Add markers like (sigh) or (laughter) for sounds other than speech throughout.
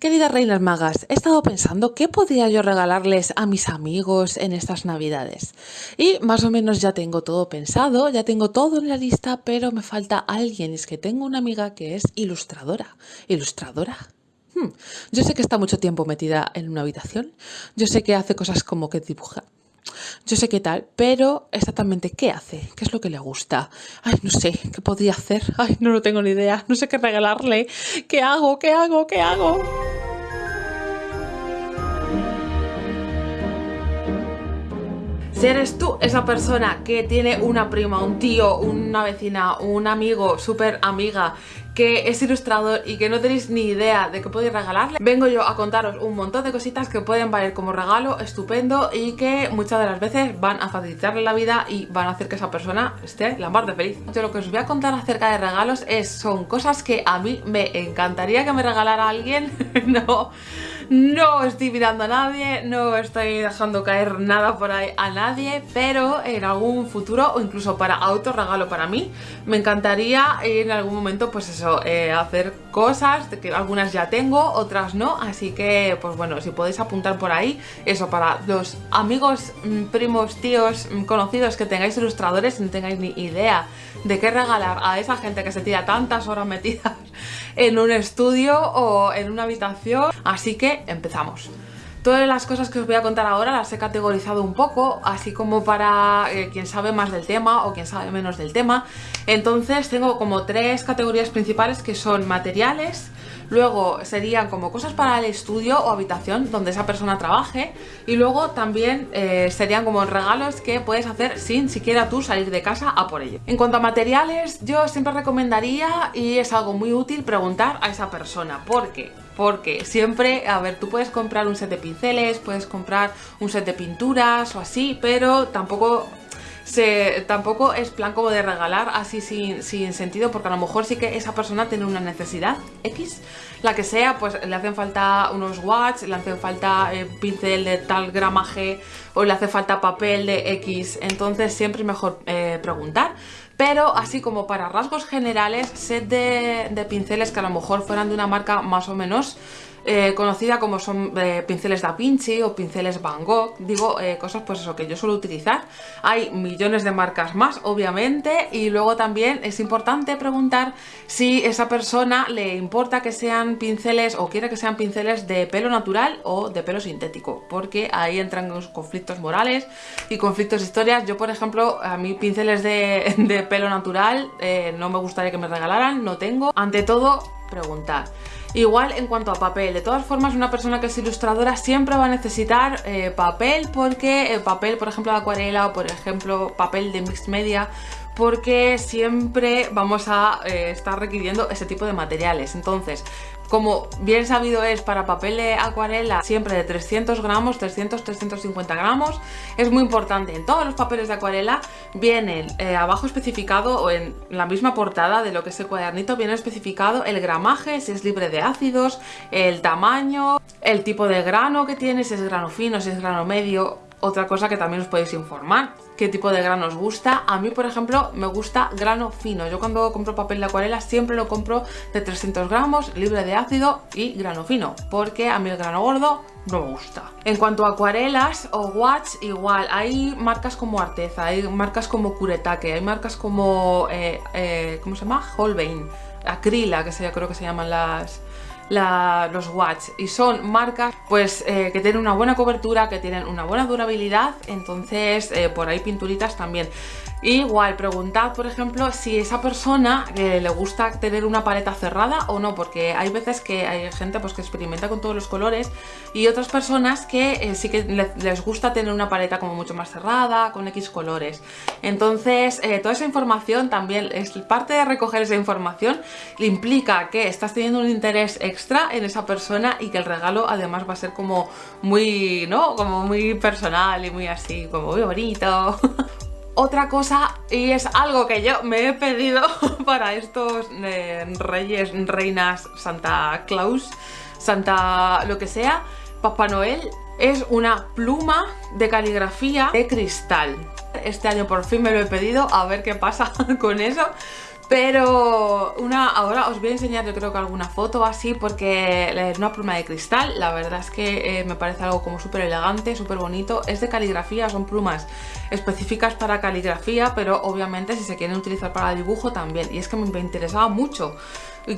Queridas reinas magas, he estado pensando qué podría yo regalarles a mis amigos en estas navidades. Y más o menos ya tengo todo pensado, ya tengo todo en la lista, pero me falta alguien. Es que tengo una amiga que es ilustradora. ¿Ilustradora? Hmm. Yo sé que está mucho tiempo metida en una habitación. Yo sé que hace cosas como que dibuja. Yo sé qué tal, pero exactamente qué hace, qué es lo que le gusta. Ay, no sé, qué podría hacer. Ay, no lo tengo ni idea. No sé qué regalarle. ¿Qué hago? ¿Qué hago? ¿Qué hago? Si eres tú esa persona que tiene una prima, un tío, una vecina, un amigo, súper amiga que es ilustrador y que no tenéis ni idea de qué podéis regalarle, vengo yo a contaros un montón de cositas que pueden valer como regalo estupendo y que muchas de las veces van a facilitarle la vida y van a hacer que esa persona esté la mar de feliz. Yo lo que os voy a contar acerca de regalos es, son cosas que a mí me encantaría que me regalara alguien, (laughs) no no estoy mirando a nadie, no estoy dejando caer nada por ahí a nadie, pero en algún futuro o incluso para autorregalo para mí, me encantaría en algún momento pues eso, eh, hacer cosas, que algunas ya tengo, otras no, así que pues bueno, si podéis apuntar por ahí, eso para los amigos, mm, primos, tíos, mm, conocidos que tengáis ilustradores y no tengáis ni idea de qué regalar a esa gente que se tira tantas horas metidas (laughs) en un estudio o en una habitación, así que empezamos. Todas las cosas que os voy a contar ahora las he categorizado un poco, así como para eh, quien sabe más del tema o quien sabe menos del tema. Entonces tengo como tres categorías principales que son materiales, Luego serían como cosas para el estudio o habitación donde esa persona trabaje. Y luego también eh, serían como regalos que puedes hacer sin siquiera tú salir de casa a por ello. En cuanto a materiales, yo siempre recomendaría, y es algo muy útil, preguntar a esa persona. ¿Por qué? Porque siempre, a ver, tú puedes comprar un set de pinceles, puedes comprar un set de pinturas o así, pero tampoco tampoco es plan como de regalar así sin, sentido porque a lo mejor sí que esa persona tiene una necesidad X, la que sea, pues le hacen falta unos watts, le hacen falta eh, pincel de tal gramaje o le hace falta papel de X, entonces siempre es mejor eh, preguntar. Pero así como para rasgos generales, set de, de pinceles que a lo mejor fueran de una marca más o menos eh, conocida como son eh, pinceles Da Vinci o pinceles Van Gogh, digo eh, cosas pues eso que yo suelo utilizar. Hay millones de marcas más, obviamente, y luego también es importante preguntar si esa persona le importa que sean pinceles o quiere que sean pinceles de pelo natural o de pelo sintético, porque ahí entran los conflictos morales y conflictos historias. Yo, por ejemplo, a mí pinceles de, (laughs) de pelo natural no me gustaría que me regalaran, no tengo. Ante todo, preguntar. Igual en cuanto a papel, de todas formas una persona que es ilustradora siempre va a necesitar eh, papel porque el papel por ejemplo de acuarela o por ejemplo papel de mixed media porque siempre vamos a eh, estar requiriendo ese tipo de materiales. Entonces, como bien sabido es para papel de acuarela siempre de 300 gramos, 300-350 gramos, es muy importante. En todos los papeles de acuarela vienen eh, abajo especificado o en la misma portada de lo que es el cuadernito viene especificado el gramaje, si es libre de ácidos, el tamaño, el tipo de grano que tiene, si es grano fino, si es grano medio, otra cosa que también os podéis informar qué tipo de grano os gusta. A mí, por ejemplo, me gusta grano fino. Yo cuando compro papel de acuarela siempre lo compro de 300 gramos, libre de ácido y grano fino, porque a mí el grano gordo no me gusta. En cuanto a acuarelas o watch, igual, hay marcas como Arteza, hay marcas como Kuretake, hay marcas como, eh, eh, ¿cómo se llama? Holbein, Acrila, que sea, creo que se llaman las los watch y son marcas pues eh, que tienen una buena cobertura, que tienen una buena durabilidad, entonces eh, por ahí pinturitas también. Igual, preguntad, por ejemplo, si esa persona le gusta tener una paleta cerrada o no, porque hay veces que hay gente pues, que experimenta con todos los colores y otras personas que eh, sí que les gusta tener una paleta como mucho más cerrada, con X colores. Entonces, eh, toda esa información también es parte de recoger esa información, implica que estás teniendo un interés extra en esa persona y que el regalo además va a ser como muy, ¿no? Como muy personal y muy así, como muy bonito. (laughs) Otra cosa, y es algo que yo me he pedido (laughs) para estos eh, reyes, reinas, Santa Claus, Santa lo que sea, Papá Noel, es una pluma de caligrafía de cristal. Este año por fin me lo he pedido, a ver qué pasa (laughs) con eso. Pero una, ahora os voy a enseñar yo creo que alguna foto así porque es una pluma de cristal, la verdad es que eh, me parece algo como súper elegante, súper bonito. Es de caligrafía, son plumas específicas para caligrafía, pero obviamente si se quieren utilizar para dibujo también. Y es que me interesaba mucho.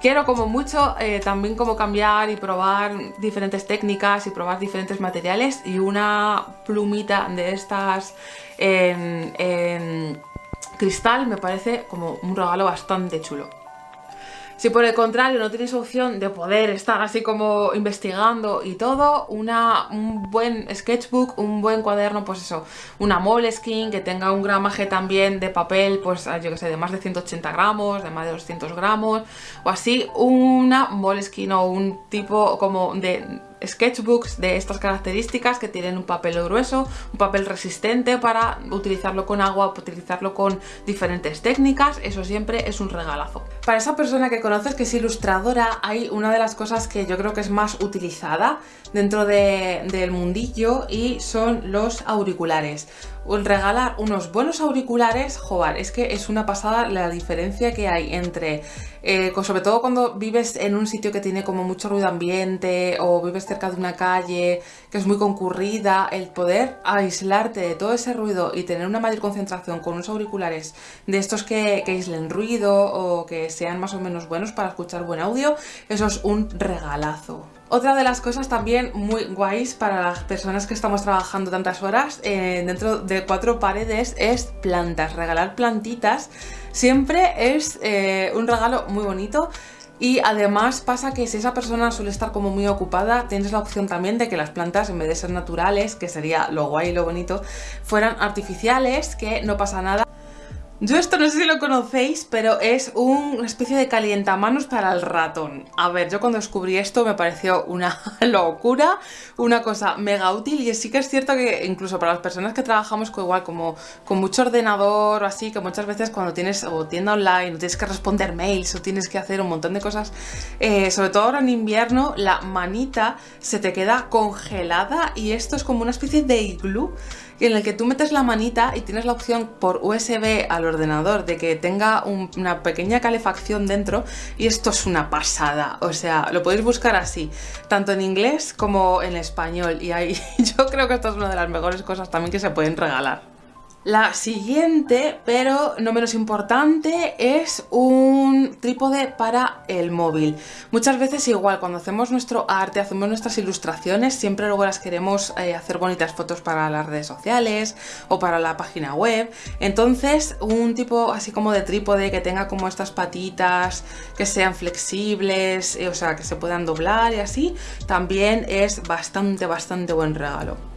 Quiero como mucho eh, también como cambiar y probar diferentes técnicas y probar diferentes materiales y una plumita de estas en cristal me parece como un regalo bastante chulo. Si por el contrario no tienes opción de poder estar así como investigando y todo, una, un buen sketchbook, un buen cuaderno, pues eso, una Moleskine que tenga un gramaje también de papel, pues yo que sé, de más de 180 gramos, de más de 200 gramos, o así, una Moleskine o un tipo como de sketchbooks de estas características que tienen un papel grueso, un papel resistente para utilizarlo con agua, utilizarlo con diferentes técnicas, eso siempre es un regalazo. Para esa persona que conoces que es ilustradora, hay una de las cosas que yo creo que es más utilizada dentro del mundillo y son los auriculares. Regalar unos buenos auriculares, joder, es que es una pasada la diferencia que hay entre, eh, sobre todo cuando vives en un sitio que tiene como mucho ruido ambiente o vives cerca de una calle que es muy concurrida, el poder aislarte de todo ese ruido y tener una mayor concentración con unos auriculares de estos que, que aíslen ruido o que sean más o menos buenos para escuchar buen audio, eso es un regalazo. Otra de las cosas también muy guays para las personas que estamos trabajando tantas horas eh, dentro de cuatro paredes es plantas. Regalar plantitas siempre es eh, un regalo muy bonito y además pasa que si esa persona suele estar como muy ocupada, tienes la opción también de que las plantas, en vez de ser naturales, que sería lo guay y lo bonito, fueran artificiales, que no pasa nada. Yo esto no sé si lo conocéis, pero es una especie de calientamanos para el ratón. A ver, yo cuando descubrí esto me pareció una (laughs) locura, una cosa mega útil y sí que es cierto que incluso para las personas que trabajamos con igual como con mucho ordenador o así, que muchas veces cuando tienes o tienda online o tienes que responder mails o tienes que hacer un montón de cosas, eh, sobre todo ahora en invierno, la manita se te queda congelada y esto es como una especie de iglú en el que tú metes la manita y tienes la opción por USB al ordenador de que tenga una pequeña calefacción dentro y esto es una pasada, o sea, lo podéis buscar así, tanto en inglés como en español y ahí (laughs) yo creo que esto es una de las mejores cosas también que se pueden regalar. La siguiente, pero no menos importante, es un trípode para el móvil. Muchas veces igual, cuando hacemos nuestro arte, hacemos nuestras ilustraciones, siempre luego las queremos eh, hacer bonitas fotos para las redes sociales o para la página web. Entonces, un tipo así como de trípode que tenga como estas patitas, que sean flexibles, eh, o sea, que se puedan doblar y así, también es bastante, bastante buen regalo.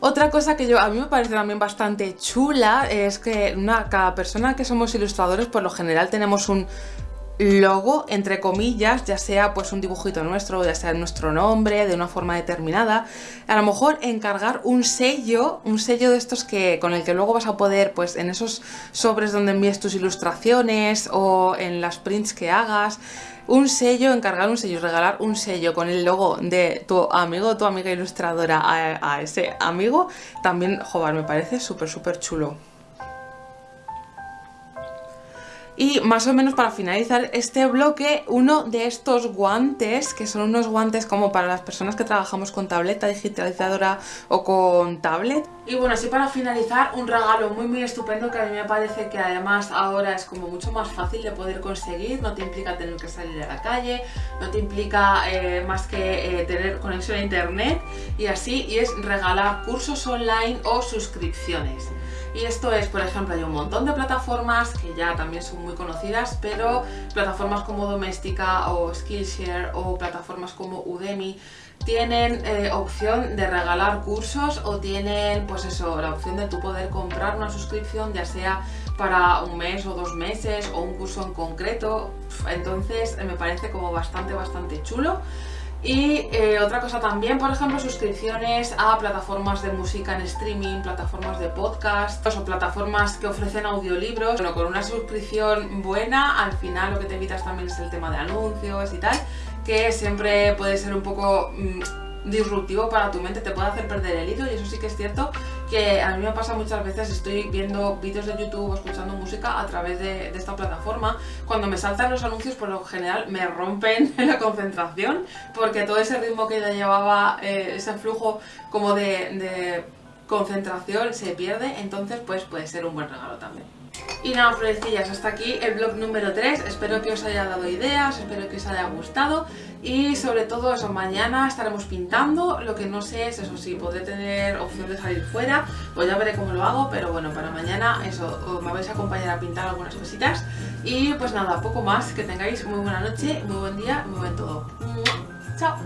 Otra cosa que yo a mí me parece también bastante chula es que una, cada persona que somos ilustradores por lo general tenemos un logo, entre comillas, ya sea pues un dibujito nuestro, ya sea nuestro nombre, de una forma determinada, a lo mejor encargar un sello, un sello de estos que con el que luego vas a poder, pues en esos sobres donde envíes tus ilustraciones o en las prints que hagas, un sello, encargar un sello, regalar un sello con el logo de tu amigo o tu amiga ilustradora a, ese amigo, también, joder, me parece súper, súper chulo. Y más o menos para finalizar este bloque, uno de estos guantes, que son unos guantes como para las personas que trabajamos con tableta digitalizadora o con tablet. Y bueno, así para finalizar, un regalo muy muy estupendo que a mí me parece que además ahora es como mucho más fácil de poder conseguir, no te implica tener que salir a la calle, no te implica eh, más que eh, tener conexión a internet y así, y es regalar cursos online o suscripciones. Y esto es, por ejemplo, hay un montón de plataformas que ya también son muy conocidas, pero plataformas como Doméstica o Skillshare o plataformas como Udemy tienen eh, opción de regalar cursos o tienen, pues eso, la opción de tú poder comprar una suscripción, ya sea para un mes o dos meses o un curso en concreto. Entonces me parece como bastante, bastante chulo. Y eh, otra cosa también, por ejemplo, suscripciones a plataformas de música en streaming, plataformas de podcast o plataformas que ofrecen audiolibros. Bueno, con una suscripción buena, al final lo que te evitas también es el tema de anuncios y tal, que siempre puede ser un poco... Mm, disruptivo para tu mente, te puede hacer perder el hilo y eso sí que es cierto que a mí me pasa muchas veces, estoy viendo vídeos de YouTube o escuchando música a través de, esta plataforma, cuando me saltan los anuncios por lo general me rompen (laughs) la concentración porque todo ese ritmo que ya llevaba, eh, ese flujo como de concentración se pierde, entonces pues puede ser un buen regalo también. Y nada, florecillas, hasta aquí el blog número 3, espero que os haya dado ideas, espero que os haya gustado. Y sobre todo eso, mañana estaremos pintando, lo que no sé es eso, si podré tener opción de salir fuera, pues ya veré cómo lo hago, pero bueno, para mañana eso, me vais a acompañar a pintar algunas cositas. Y pues nada, poco más, que tengáis muy buena noche, muy buen día, muy buen todo. ¡Chao!